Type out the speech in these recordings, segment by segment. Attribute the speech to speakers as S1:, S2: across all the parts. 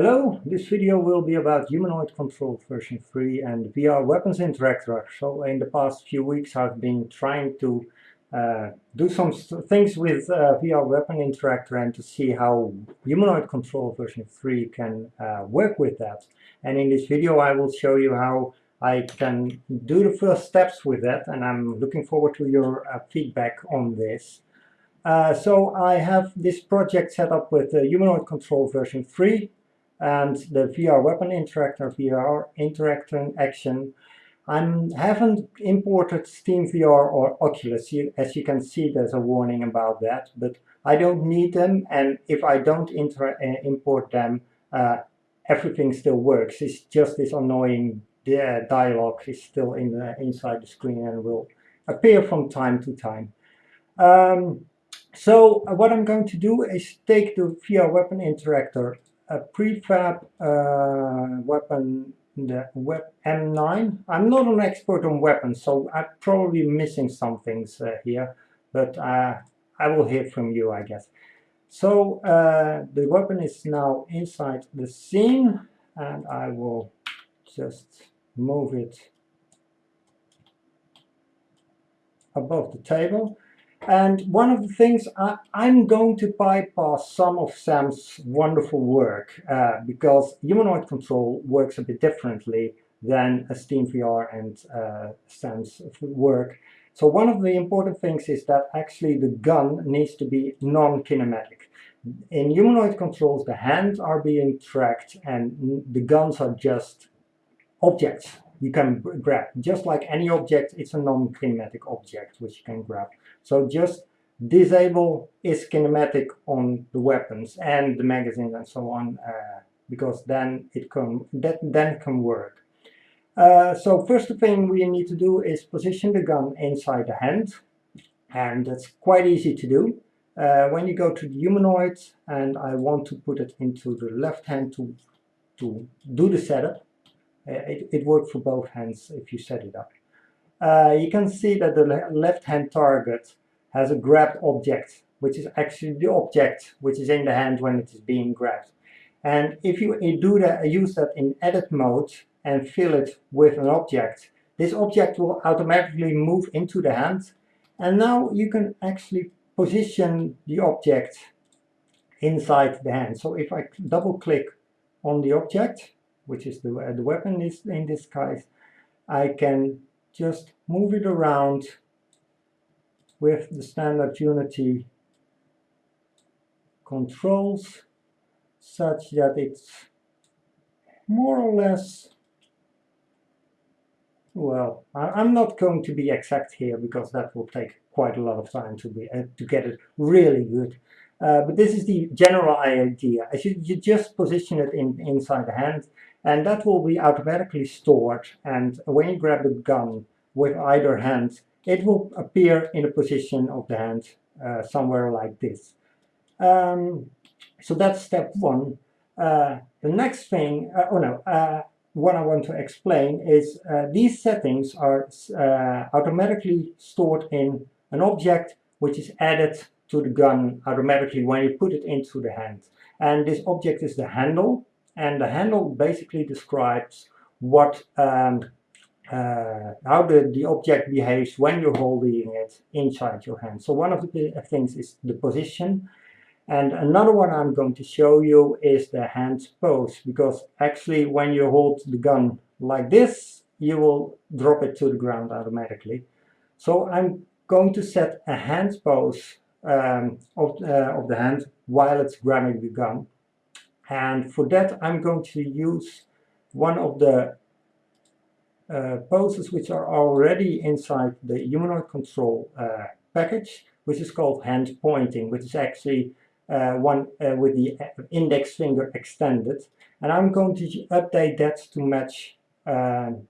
S1: Hello, this video will be about Humanoid Control version 3 and VR Weapons Interactor. So in the past few weeks I've been trying to uh, do some things with uh, VR Weapon Interactor and to see how Humanoid Control version 3 can uh, work with that. And in this video I will show you how I can do the first steps with that and I'm looking forward to your uh, feedback on this. Uh, so I have this project set up with Humanoid Control version 3 and the VR weapon interactor, VR interactor action. I haven't imported SteamVR or Oculus. As you can see, there's a warning about that, but I don't need them. And if I don't uh, import them, uh, everything still works. It's just this annoying uh, dialogue is still in the, inside the screen and will appear from time to time. Um, so uh, what I'm going to do is take the VR weapon interactor a prefab uh, weapon, the Web M9. I'm not an expert on weapons, so I'm probably missing some things uh, here, but uh, I will hear from you, I guess. So uh, the weapon is now inside the scene, and I will just move it above the table. And one of the things I, am going to bypass some of Sam's wonderful work uh, because humanoid control works a bit differently than a SteamVR and uh, Sam's work. So one of the important things is that actually the gun needs to be non-kinematic. In humanoid controls, the hands are being tracked and the guns are just objects you can grab. Just like any object, it's a non-kinematic object which you can grab. So just disable is kinematic on the weapons and the magazines and so on, uh, because then it can that then can work. Uh, so first thing we need to do is position the gun inside the hand, and that's quite easy to do. Uh, when you go to the humanoid and I want to put it into the left hand to to do the setup, it, it works for both hands if you set it up. Uh, you can see that the le left hand target has a grabbed object, which is actually the object which is in the hand when it is being grabbed. And if you do that, use that in edit mode and fill it with an object, this object will automatically move into the hand. And now you can actually position the object inside the hand. So if I double click on the object, which is the, the weapon is in this case, I can just move it around with the standard Unity controls such that it's more or less well I'm not going to be exact here because that will take quite a lot of time to be uh, to get it really good. Uh, but this is the general idea. You, you just position it in inside the hand and that will be automatically stored and when you grab the gun with either hand it will appear in the position of the hand uh, somewhere like this. Um, so that's step one. Uh, the next thing, uh, oh no, uh, what I want to explain is uh, these settings are uh, automatically stored in an object which is added to the gun automatically when you put it into the hand. And this object is the handle and the handle basically describes what um, uh, how the, the object behaves when you're holding it inside your hand. So one of the things is the position and another one I'm going to show you is the hand pose because actually when you hold the gun like this you will drop it to the ground automatically. So I'm going to set a hand pose um, of, uh, of the hand while it's grabbing the gun and for that I'm going to use one of the uh, poses which are already inside the humanoid control uh, package which is called hand pointing which is actually uh, one uh, with the index finger extended and I'm going to update that to match um,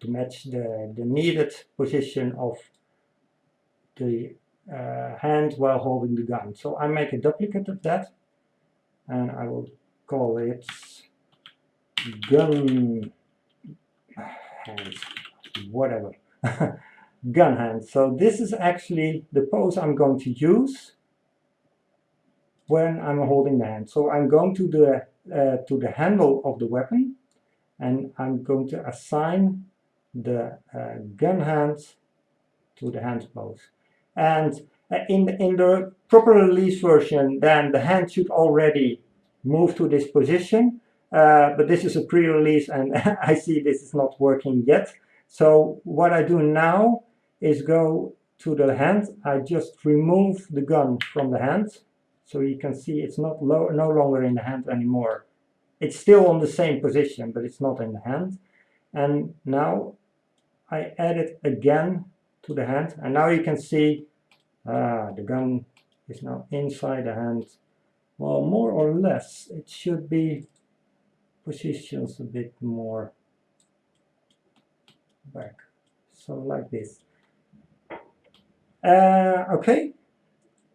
S1: to match the, the needed position of the uh, hand while holding the gun. So I make a duplicate of that and I will call it gun hands whatever. Gun hands. So this is actually the pose I'm going to use when I'm holding the hand. So I'm going to the uh, to the handle of the weapon and I'm going to assign the uh, gun hand to the hand pose. And in, in the proper release version, then the hand should already move to this position. Uh, but this is a pre-release and I see this is not working yet. So what I do now is go to the hand. I just remove the gun from the hand. So you can see it's not no longer in the hand anymore. It's still on the same position, but it's not in the hand. And now I add it again to the hand. And now you can see ah, the gun is now inside the hand. Well, more or less, it should be positions a bit more back. So like this. Uh, okay,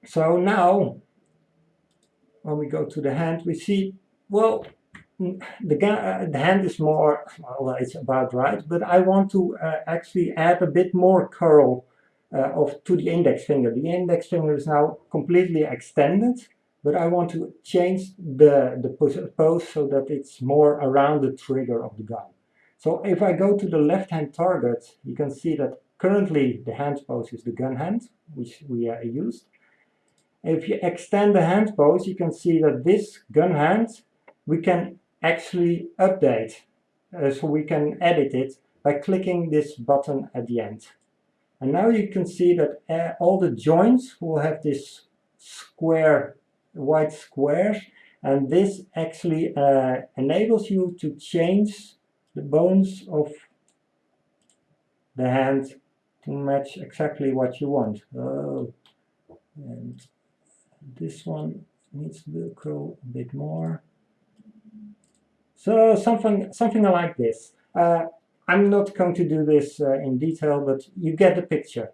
S1: so now when we go to the hand, we see, well, the, uh, the hand is more, well, it's about right, but I want to uh, actually add a bit more curl of to the index finger. The index finger is now completely extended, but I want to change the, the pose so that it's more around the trigger of the gun. So if I go to the left-hand target, you can see that currently the hand pose is the gun hand, which we uh, used. If you extend the hand pose, you can see that this gun hand, we can actually update. Uh, so we can edit it by clicking this button at the end. And now you can see that uh, all the joints will have this square, white squares, and this actually uh, enables you to change the bones of the hand to match exactly what you want. Oh, and this one needs to curl a bit more. So something, something like this. Uh, I'm not going to do this uh, in detail, but you get the picture.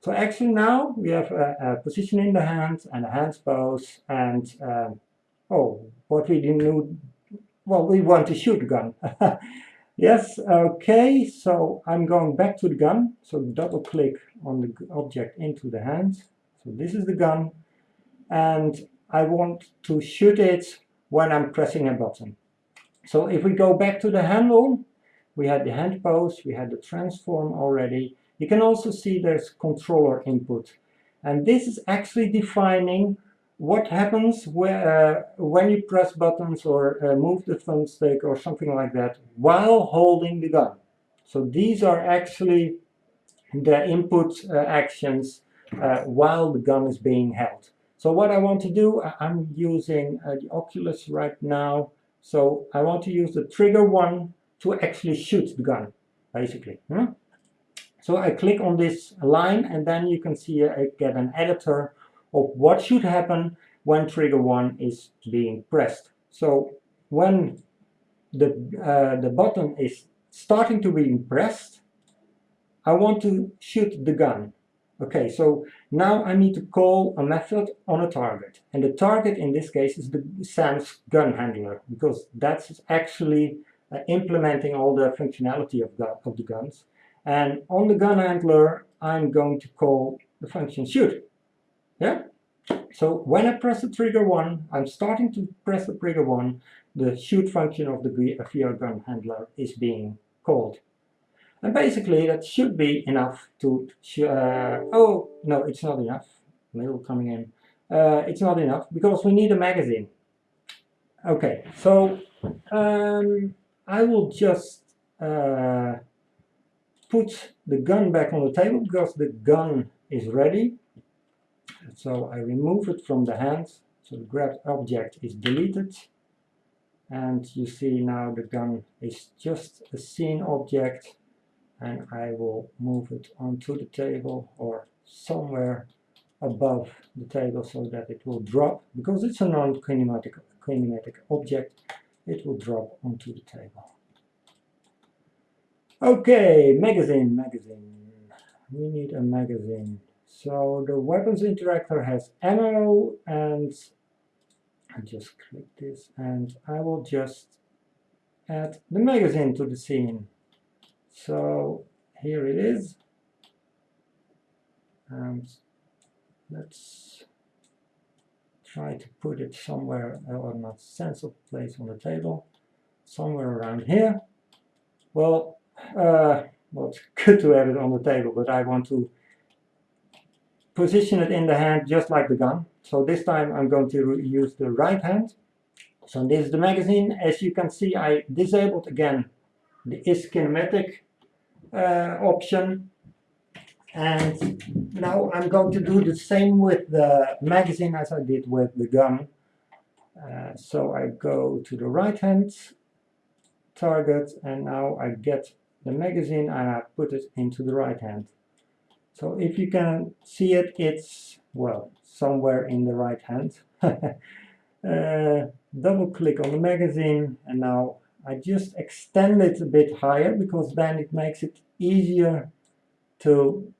S1: So actually now we have a, a position in the hand and a hand pose and um, oh, what we didn't do, well, we want to shoot gun. yes, okay, so I'm going back to the gun. So double click on the object into the hand. So this is the gun and I want to shoot it when I'm pressing a button. So if we go back to the handle, we had the hand pose, we had the transform already. You can also see there's controller input. And this is actually defining what happens where, uh, when you press buttons or uh, move the thumbstick or something like that while holding the gun. So these are actually the input uh, actions uh, while the gun is being held. So what I want to do, I'm using uh, the Oculus right now so I want to use the trigger one to actually shoot the gun, basically. Hmm? So I click on this line and then you can see I get an editor of what should happen when trigger one is being pressed. So when the, uh, the button is starting to be pressed, I want to shoot the gun. Okay, so now I need to call a method on a target. And the target in this case is the SAM's gun handler, because that's actually implementing all the functionality of, the, of the guns. And on the gun handler, I'm going to call the function shoot. Yeah? So when I press the trigger 1, I'm starting to press the trigger 1, the shoot function of the VR gun handler is being called. And basically that should be enough to, uh, oh, no, it's not enough. Mail coming in. Uh, it's not enough because we need a magazine. Okay, so um, I will just uh, put the gun back on the table because the gun is ready. So I remove it from the hand. So the grabbed object is deleted. And you see now the gun is just a scene object and I will move it onto the table or somewhere above the table so that it will drop because it's a non-kinematic kinematic object it will drop onto the table. Okay magazine magazine. We need a magazine. So the weapons interactor has ammo and I just click this and I will just add the magazine to the scene. So here it is. Um, and let's try to put it somewhere or not sensible place on the table somewhere around here. Well uh, well it's good to have it on the table but I want to position it in the hand just like the gun. So this time I'm going to use the right hand. So this is the magazine. As you can see I disabled again the is kinematic uh, option and now I'm going to do the same with the magazine as I did with the gun. Uh, so I go to the right hand target and now I get the magazine and I put it into the right hand. So if you can see it, it's, well, somewhere in the right hand. uh, double click on the magazine and now I just extend it a bit higher because then it makes it easier to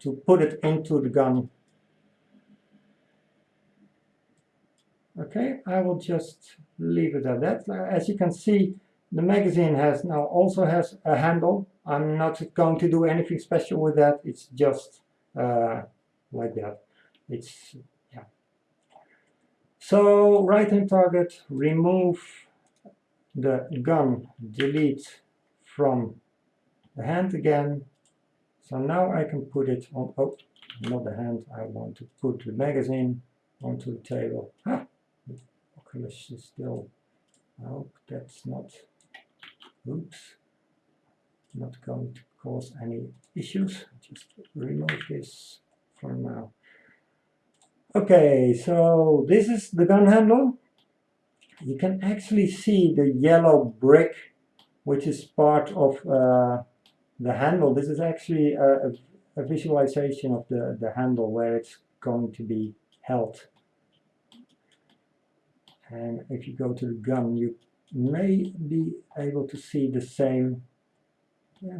S1: to put it into the gun. Okay, I will just leave it at that. As you can see, the magazine has now also has a handle. I'm not going to do anything special with that. It's just uh, like that. It's yeah. So right hand target, remove the gun, delete from the hand again, so now I can put it on, oh, not the hand, I want to put the magazine onto the table. Ah, the Oculus is still, I hope that's not, oops, not going to cause any issues. Just remove this for now. Okay, so this is the gun handle. You can actually see the yellow brick, which is part of uh, the handle, this is actually a, a, visualization of the, the handle where it's going to be held. And if you go to the gun, you may be able to see the same.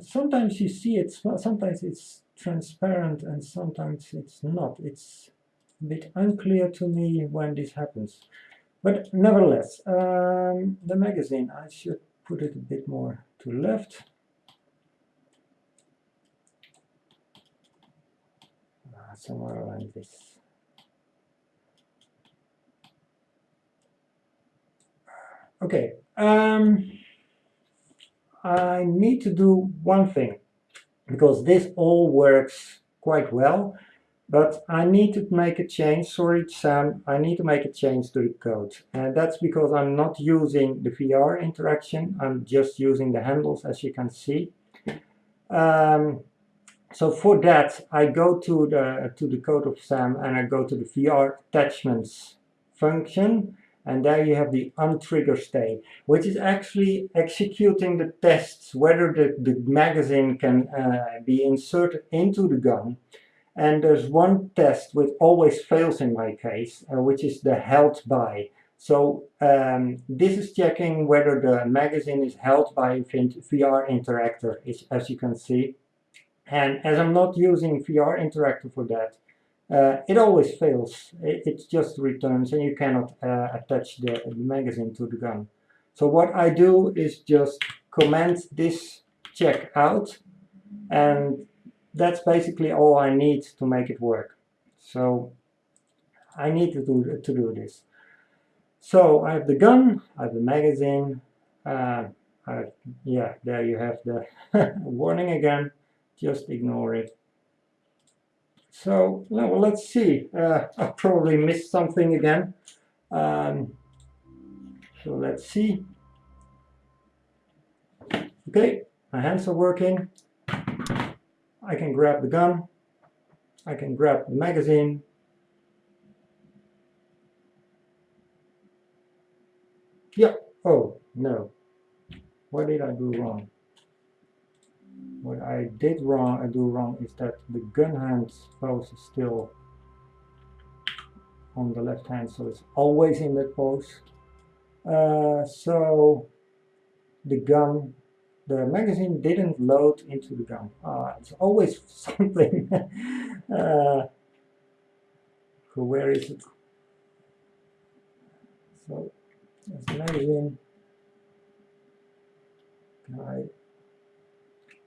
S1: Sometimes you see it, sometimes it's transparent and sometimes it's not. It's a bit unclear to me when this happens. But nevertheless, um, the magazine, I should put it a bit more to left. Somewhere around this. Okay, um, I need to do one thing because this all works quite well but I need to make a change, sorry Sam, I need to make a change to the code and that's because I'm not using the VR interaction, I'm just using the handles as you can see. Um, so for that, I go to the to the code of SAM and I go to the VR attachments function, and there you have the OnTriggerStay, which is actually executing the tests whether the, the magazine can uh, be inserted into the gun. And there's one test which always fails in my case, uh, which is the held by. So um, this is checking whether the magazine is held by VR interactor, as you can see. And as I'm not using VR Interactor for that, uh, it always fails. It, it, just returns and you cannot uh, attach the, the, magazine to the gun. So what I do is just comment this check out and that's basically all I need to make it work. So I need to do, to do this. So I have the gun, I have the magazine, uh, I, yeah, there you have the warning again just ignore it. So well, let's see. Uh, I probably missed something again. Um, so let's see. Okay, my hands are working. I can grab the gun. I can grab the magazine. Yeah. Oh, no. What did I do wrong? What I did wrong, I do wrong is that the gun hand pose is still on the left hand, so it's always in that pose. Uh, so the gun, the magazine didn't load into the gun. Uh, it's always something. uh, where is it? So there's the magazine. Can I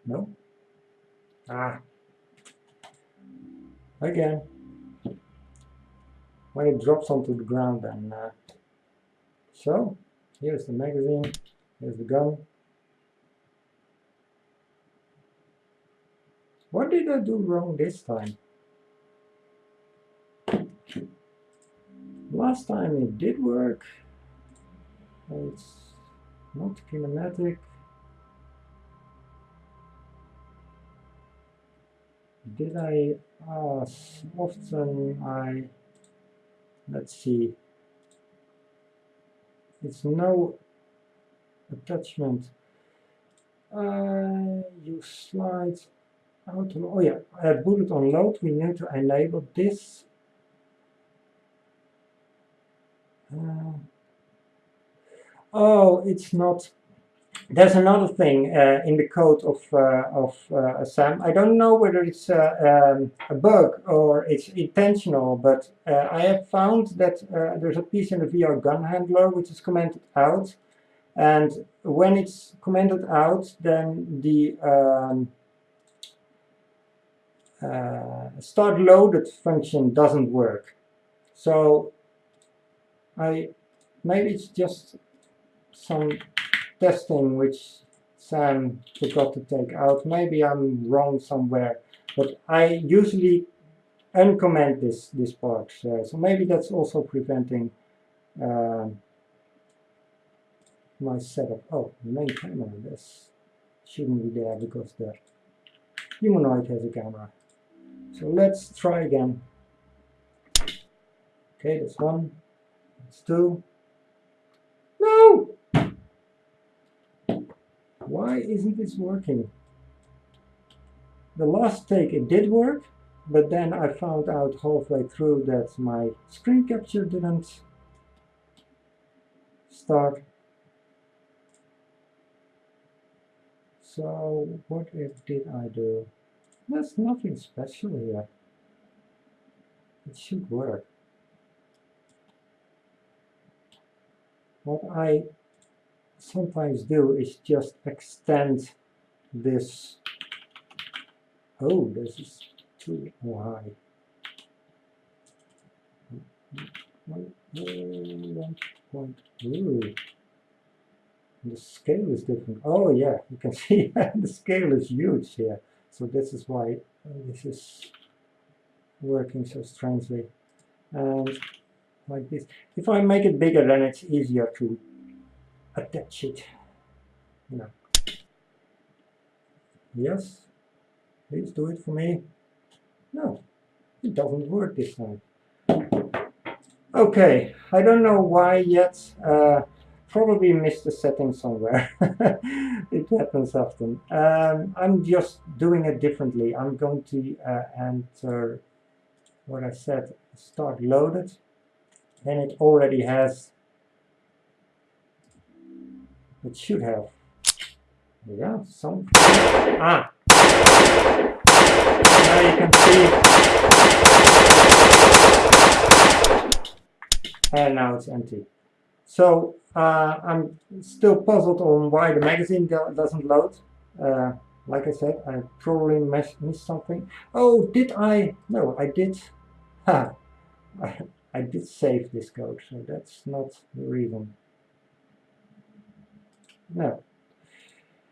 S1: no? Ah. Again. when it drops onto the ground then. Uh, so, here's the magazine, here's the gun. What did I do wrong this time? Last time it did work. It's not kinematic. Did I uh, often I let's see. It's no attachment. Uh, use slides auto oh yeah I uh, bullet on load. We need to enable this. Uh, oh it's not there's another thing uh, in the code of uh, of uh, SAM. I don't know whether it's uh, um, a bug or it's intentional, but uh, I have found that there's a piece in the VR gun handler which is commented out, and when it's commented out, then the um, start loaded function doesn't work. So I maybe it's just some testing which Sam forgot to take out. Maybe I'm wrong somewhere, but I usually uncomment this this part. So maybe that's also preventing uh, my setup. Oh, main camera. This shouldn't be there because the humanoid has a camera. So let's try again. Okay, that's one. That's two. No! Why isn't this working? The last take it did work, but then I found out halfway through that my screen capture didn't start. So what did I do? There's nothing special here. It should work. What I sometimes do is just extend this. Oh, this is too high. The scale is different. Oh yeah, you can see the scale is huge here. So this is why uh, this is working so strangely. And like this. If I make it bigger, then it's easier to attach it. No. Yes, please do it for me. No, it doesn't work this time. Okay, I don't know why yet. Uh, probably missed the setting somewhere. it happens often. Um, I'm just doing it differently. I'm going to uh, enter what I said, start loaded. Then it already has it should have. Yeah, some. Ah! Now you can see. And now it's empty. So uh, I'm still puzzled on why the magazine doesn't load. Uh, like I said, I probably missed something. Oh, did I? No, I did. Ha! I, I did save this code, so that's not the reason. No.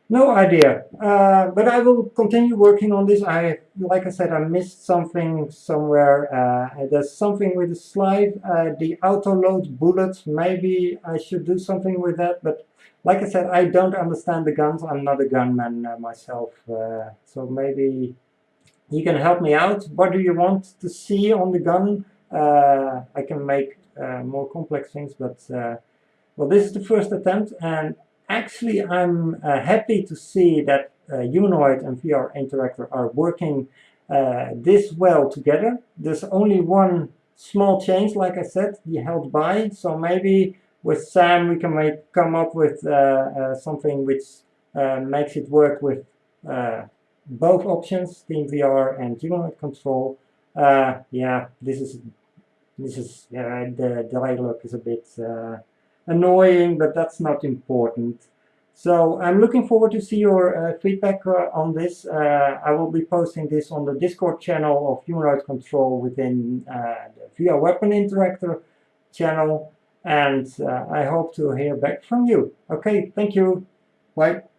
S1: No idea, uh, but I will continue working on this. I, like I said, I missed something somewhere. Uh, there's something with the slide, uh, the auto load bullets. Maybe I should do something with that. But like I said, I don't understand the guns. I'm not a gunman uh, myself, uh, so maybe you can help me out. What do you want to see on the gun? Uh, I can make more complex things, but well, this is the first attempt, and actually I'm uh, happy to see that uh, Humanoid and VR Interactor are working uh, this well together. There's only one small change, like I said, the held by. So maybe with Sam we can make, come up with uh, uh, something which uh, makes it work with both options, SteamVR and Humanoid Control. yeah, this is this is the dialogue is a bit annoying, but that's not important. So I'm looking forward to see your uh, feedback uh, on this. Uh, I will be posting this on the Discord channel of Humanoid Control within uh, the VR Weapon Interactor channel. And uh, I hope to hear back from you. Okay, thank you. Bye.